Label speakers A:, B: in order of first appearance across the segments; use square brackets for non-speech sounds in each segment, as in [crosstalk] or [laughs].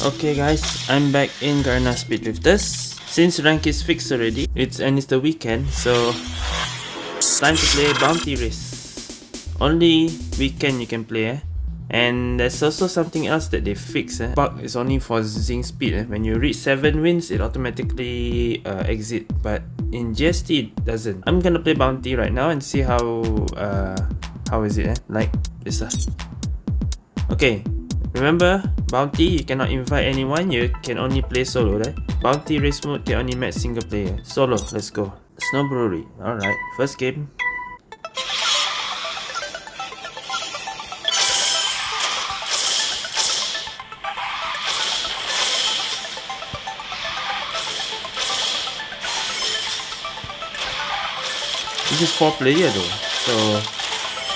A: Okay guys, I'm back in Garena Speed Drifters. Since rank is fixed already, it's and it's the weekend, so time to play Bounty Race. Only weekend you can play eh. And there's also something else that they fix eh. Bug is only for Zing speed eh. When you reach 7 wins, it automatically uh, exit. But in GSD, it doesn't. I'm gonna play Bounty right now and see how uh, how is it eh. Like this. Okay, remember Bounty you cannot invite anyone, you can only play solo right? Bounty race mode can only match single player. Solo, let's go. Snow Brewery, alright, first game. This is 4 player though, so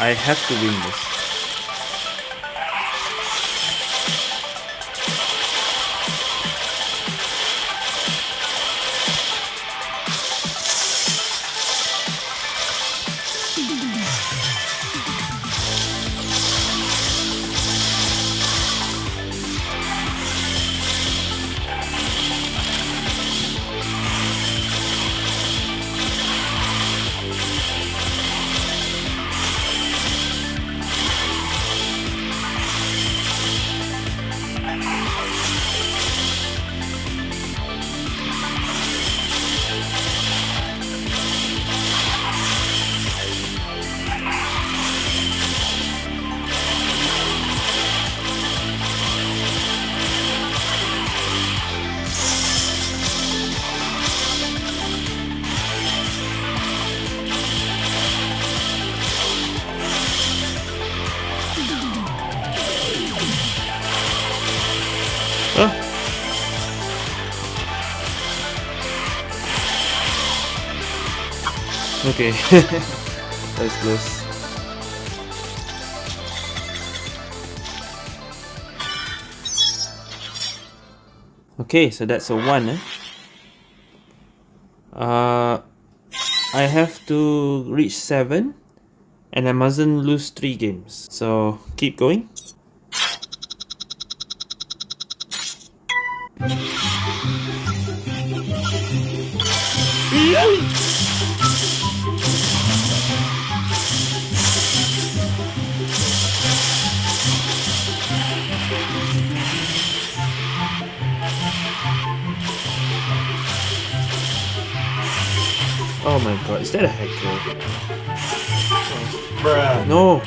A: I have to win this. Okay, [laughs] that's close. Okay, so that's a 1 eh? Uh, I have to reach 7 and I mustn't lose 3 games. So, keep going. Oh my god, is that a hacker?
B: Bruh.
A: No!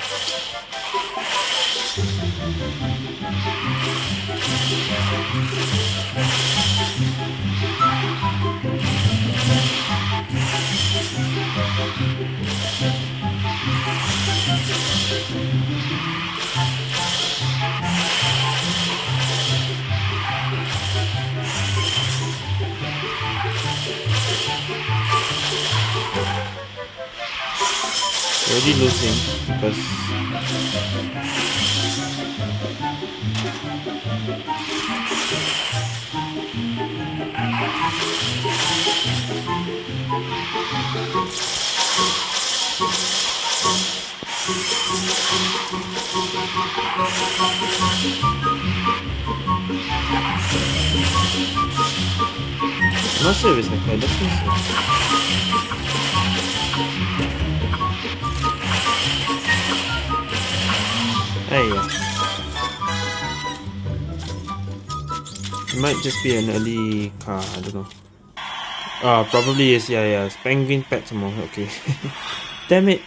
A: Already losing because I'm not sure if it's like so. Hey, yeah. It might just be an early car, I don't know. Ah, probably is, yeah, yeah. It's penguin pet some more, okay. [laughs] Damn it.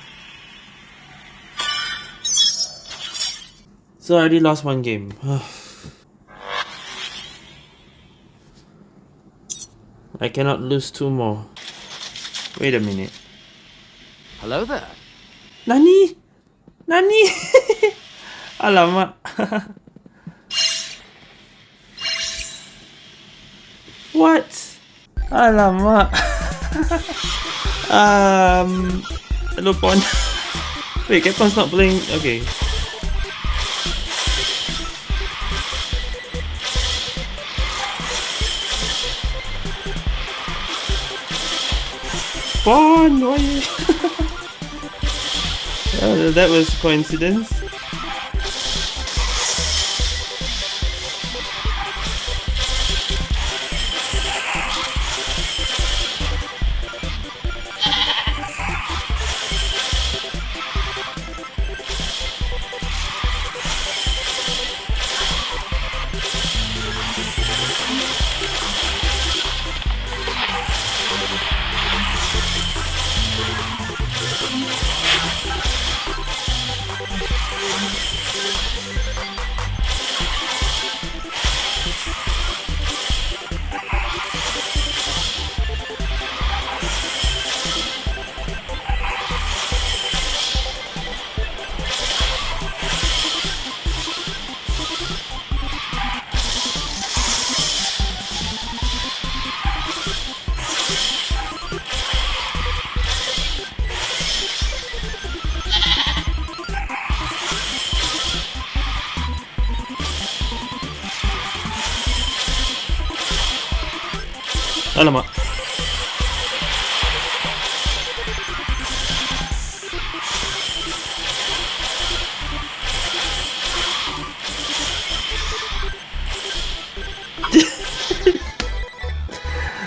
A: So I already lost one game. [sighs] I cannot lose two more. Wait a minute.
C: Hello there.
A: Nani? Nani? [laughs] Alamak. [laughs] what? Alamak. [laughs] um, hello Pon. [laughs] Wait, Capcon's not playing. Okay. Pon, why? you- Uh, that was coincidence.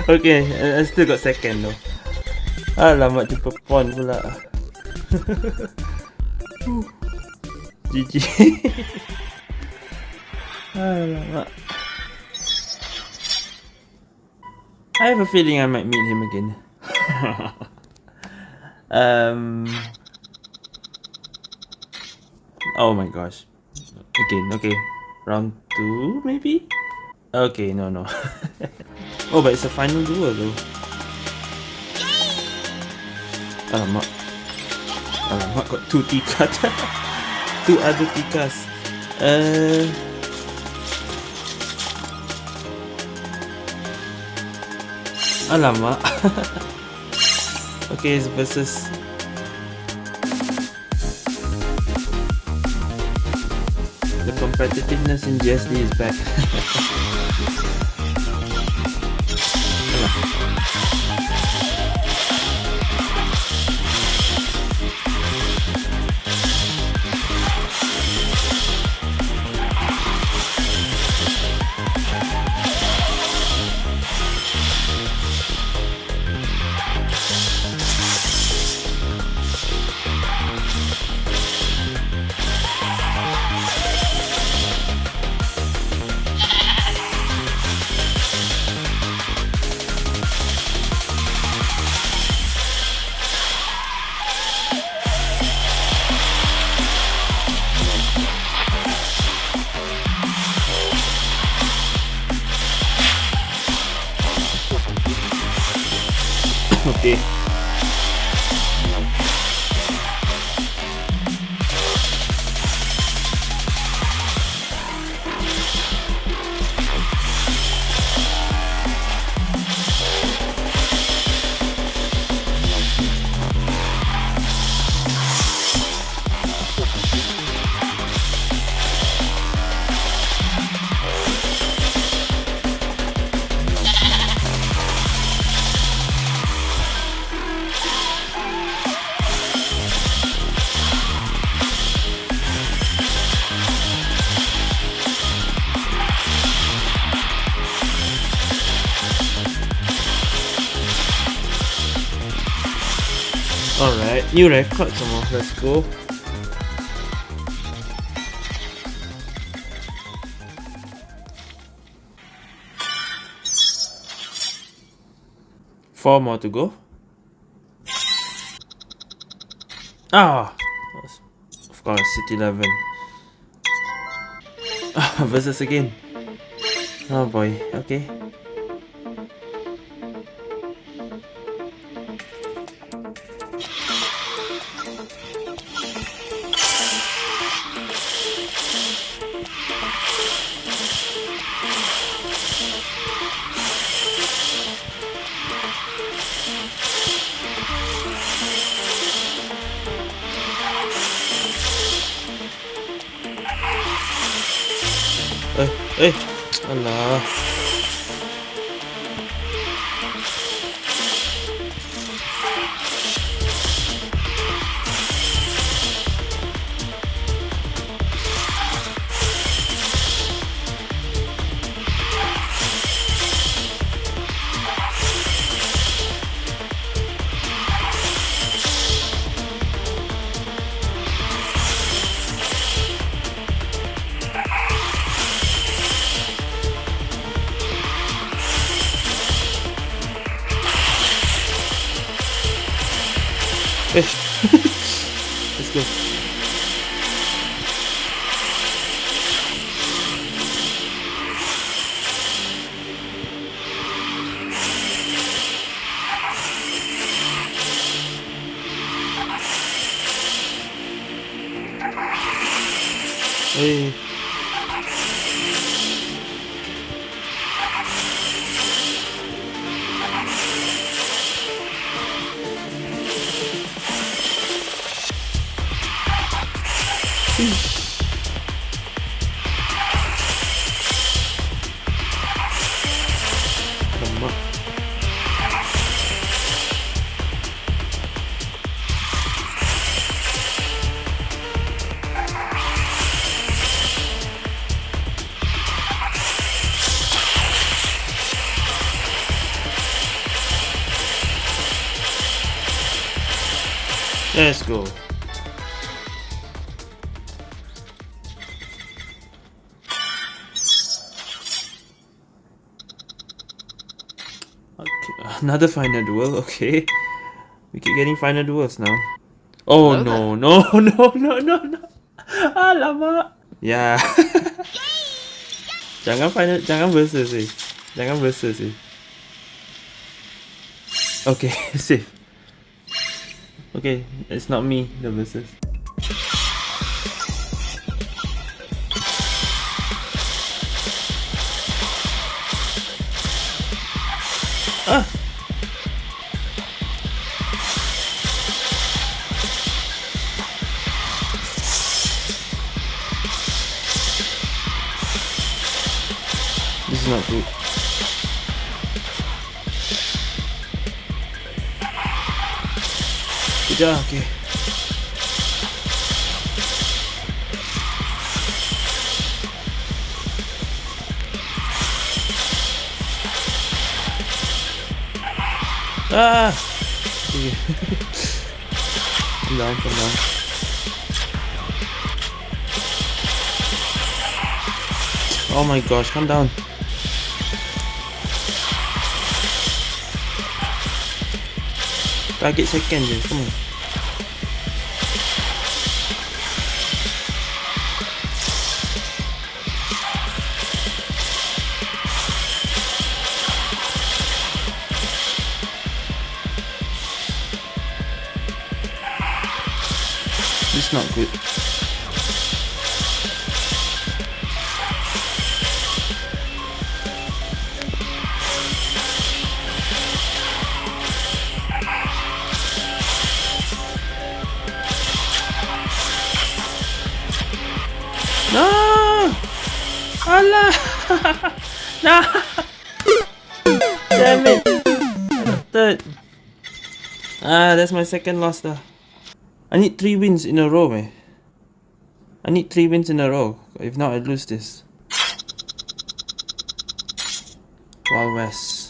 A: Okay, I, still got second though. Alamak, jumpa pon pula. [laughs] GG. [laughs] Alamak. I have a feeling I might meet him again. [laughs] um. Oh my gosh. Again, okay. Round two, maybe? Okay, no, no. Oh, but it's a final duel though. Alamak. Alamak, got two tikas. [laughs] two other tikas. Uh. Alamak. [laughs] okay, it's versus the competitiveness in GSD is back. [laughs] okay. Alright, new record some more. Let's go. Four more to go. Ah, of course, City Eleven. Ah, [laughs] versus again. Oh boy. Okay. Eh, Let's go. Hey. Let's go. Okay, another final duel. Okay, we keep getting final duels now. Oh no, no, [laughs] no, no, no, no. Alamak. Ya. Yeah. [laughs] jangan final, jangan versus sih. Jangan versus sih. Okay, [laughs] safe. Okay, it's not me, the versus. Ah! [laughs] Oh my gosh, come down. Target second je, come on. This is not good. No! Allah! [laughs] no! Damn it! Third. Ah, that's my second loss though. I need three wins in a row, man. I need three wins in a row. If not, I lose this. Wild West.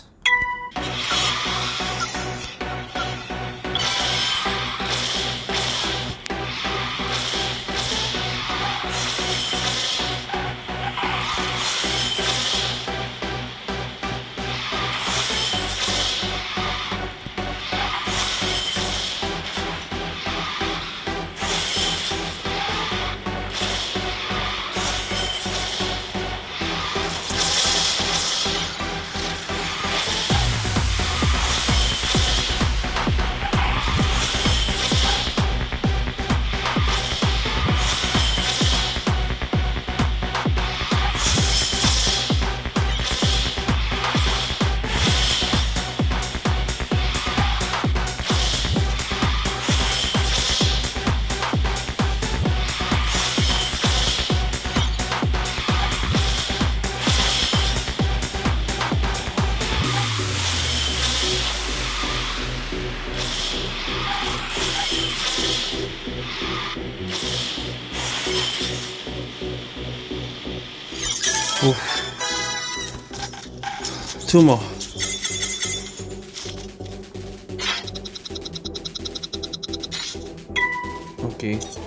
A: Two more. Okay.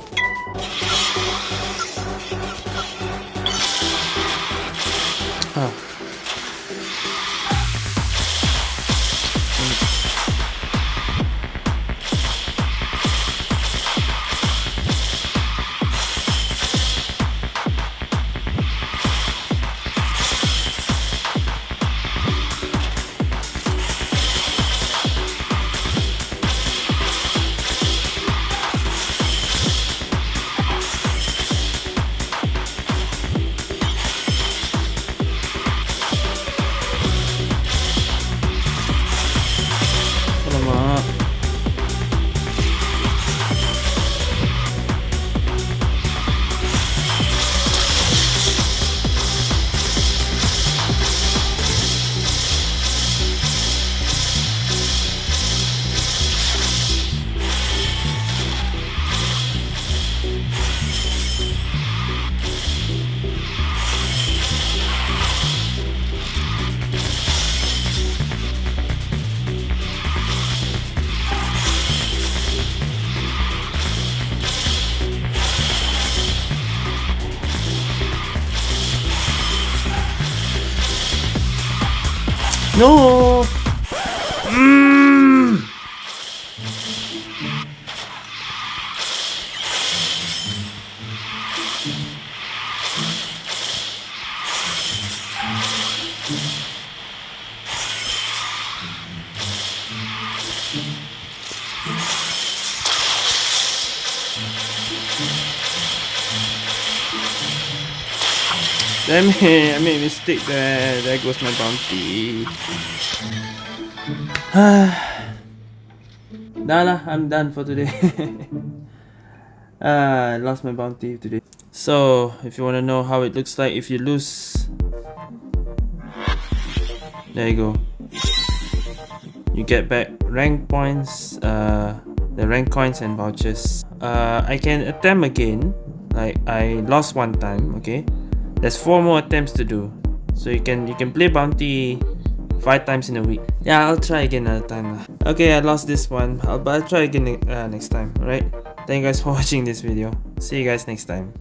A: No! [laughs] Damn it, I made a mistake there. There goes my bounty. [sighs] nah, nah, I'm done for today. [laughs] uh, I lost my bounty today. So, if you want to know how it looks like if you lose, there you go. You get back rank points, uh, the rank coins and vouchers. Uh, I can attempt again. Like I lost one time, okay? There's four more attempts to do. So you can you can play bounty five times in a week. Yeah, I'll try again another time. Okay, I lost this one, I'll, but I'll try again uh, next time. Alright. Thank you guys for [laughs] watching this video. See you guys next time.